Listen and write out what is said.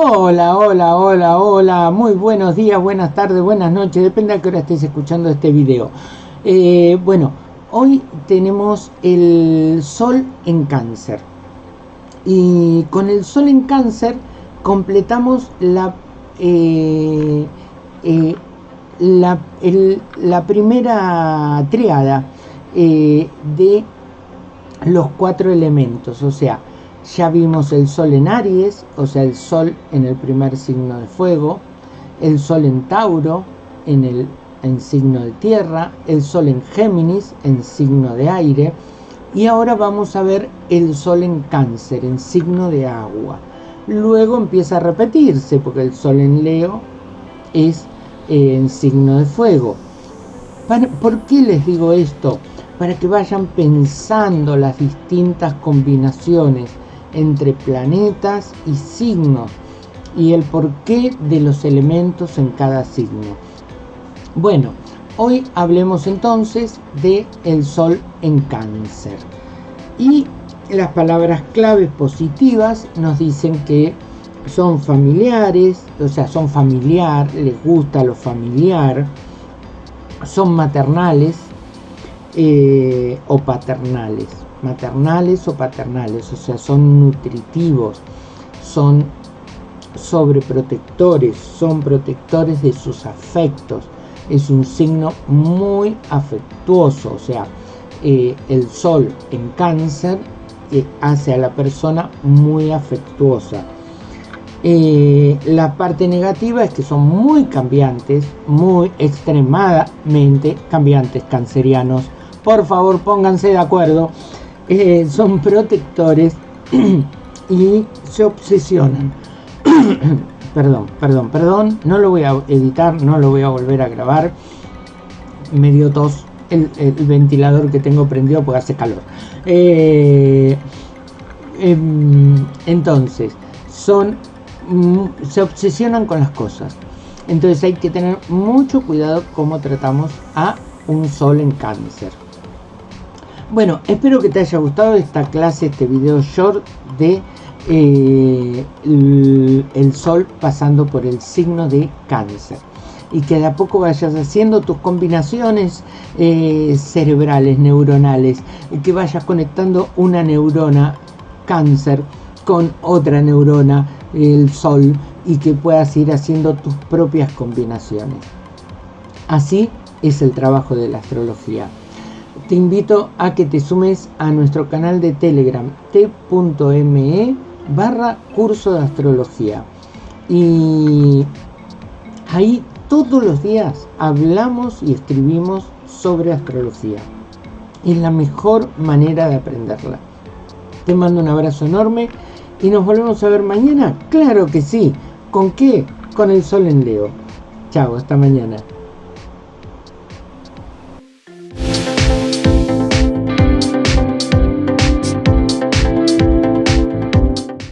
Hola, hola, hola, hola, muy buenos días, buenas tardes, buenas noches, depende a qué hora estés escuchando este video. Eh, bueno, hoy tenemos el sol en cáncer. Y con el sol en cáncer completamos la, eh, eh, la, la, primera triada de los cuatro elementos, o sea, ya vimos el Sol en Aries, o sea, el Sol en el primer signo de fuego, el Sol en Tauro, en el en signo de tierra, el Sol en Géminis, en signo de aire, y ahora vamos a ver el Sol en Cáncer, en signo de agua. Luego empieza a repetirse, porque el Sol en Leo es eh, en signo de fuego. ¿Por qué les digo esto? Para que vayan pensando las distintas combinaciones entre planetas y signos y el porqué de los elementos en cada signo. Bueno, hoy hablemos entonces de el Sol en Cáncer. Y las palabras claves positivas nos dicen que son familiares, o sea, son familiar, les gusta lo familiar, son maternales eh, o paternales maternales o paternales, o sea, son nutritivos, son sobreprotectores, son protectores de sus afectos. Es un signo muy afectuoso, o sea, eh, el sol en cáncer eh, hace a la persona muy afectuosa. La parte negativa es que son muy cambiantes, muy extremadamente cambiantes cancerianos. Por favor, pónganse de acuerdo eh, son protectores y se obsesionan. perdón, perdón, perdón, no lo voy a editar, no lo voy a volver a grabar. Me dio tos el, ventilador que tengo prendido porque hace calor. Eh, em, entonces, son mm, se obsesionan con las cosas. Entonces hay que tener mucho cuidado cómo tratamos a un sol en cáncer. Bueno, espero que te haya gustado esta clase, este video short de eh, el, sol pasando por el signo de cáncer y que de a poco vayas haciendo tus combinaciones eh, cerebrales, neuronales, y que vayas conectando una neurona cáncer con otra neurona, el sol, y que puedas ir haciendo tus propias combinaciones. Así es el trabajo de la astrología te invito a que te sumes a nuestro canal de Telegram t.me barra curso de astrología. Y ahí todos los días hablamos y escribimos sobre astrología. Es la mejor manera de aprenderla. Te mando un abrazo enorme y nos volvemos a ver mañana. Claro que sí. ¿Con qué? Con el sol en Leo. Chao, hasta mañana.